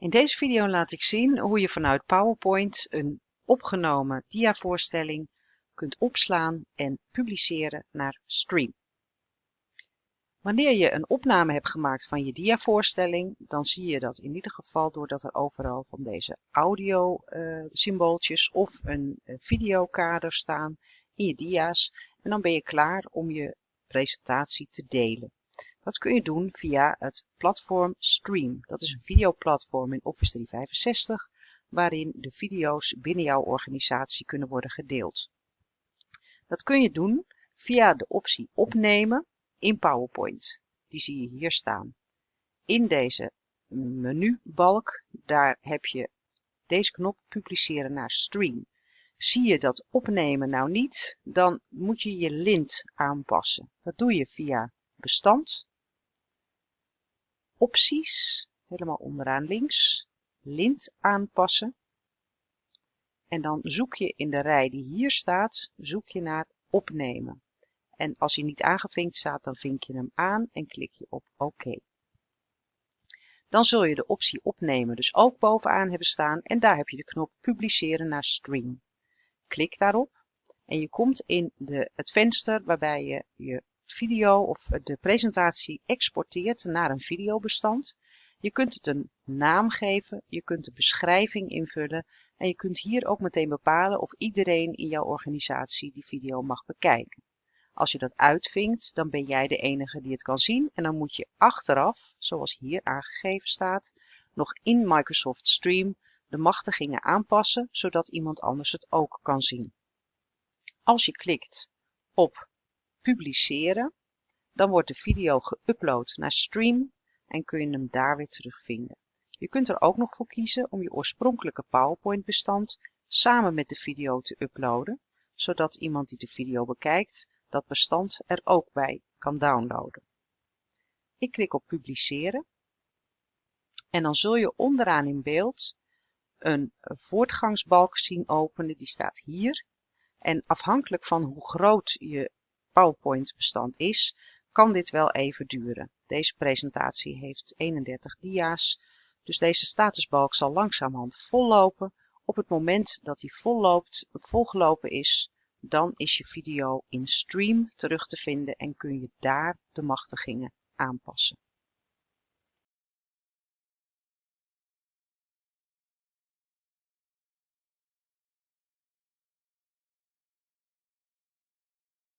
In deze video laat ik zien hoe je vanuit PowerPoint een opgenomen diavoorstelling kunt opslaan en publiceren naar Stream. Wanneer je een opname hebt gemaakt van je diavoorstelling, dan zie je dat in ieder geval doordat er overal van deze audio uh, symbooltjes of een uh, videokader staan in je dia's. En dan ben je klaar om je presentatie te delen. Dat kun je doen via het platform Stream. Dat is een videoplatform in Office 365 waarin de video's binnen jouw organisatie kunnen worden gedeeld. Dat kun je doen via de optie opnemen in PowerPoint. Die zie je hier staan. In deze menubalk, daar heb je deze knop publiceren naar Stream. Zie je dat opnemen nou niet, dan moet je je lint aanpassen. Dat doe je via bestand, opties, helemaal onderaan links, lint aanpassen. En dan zoek je in de rij die hier staat, zoek je naar opnemen. En als hij niet aangevinkt staat, dan vink je hem aan en klik je op OK. Dan zul je de optie opnemen dus ook bovenaan hebben staan en daar heb je de knop publiceren naar stream. Klik daarop en je komt in de, het venster waarbij je je video of de presentatie exporteert naar een videobestand. Je kunt het een naam geven, je kunt de beschrijving invullen en je kunt hier ook meteen bepalen of iedereen in jouw organisatie die video mag bekijken. Als je dat uitvinkt, dan ben jij de enige die het kan zien en dan moet je achteraf, zoals hier aangegeven staat, nog in Microsoft Stream de machtigingen aanpassen, zodat iemand anders het ook kan zien. Als je klikt op publiceren, dan wordt de video geüpload naar Stream en kun je hem daar weer terugvinden. Je kunt er ook nog voor kiezen om je oorspronkelijke PowerPoint bestand samen met de video te uploaden, zodat iemand die de video bekijkt dat bestand er ook bij kan downloaden. Ik klik op publiceren en dan zul je onderaan in beeld een voortgangsbalk zien openen, die staat hier. En afhankelijk van hoe groot je PowerPoint bestand is, kan dit wel even duren. Deze presentatie heeft 31 dia's, dus deze statusbalk zal langzamerhand vollopen. Op het moment dat die volloopt, volgelopen is, dan is je video in Stream terug te vinden en kun je daar de machtigingen aanpassen.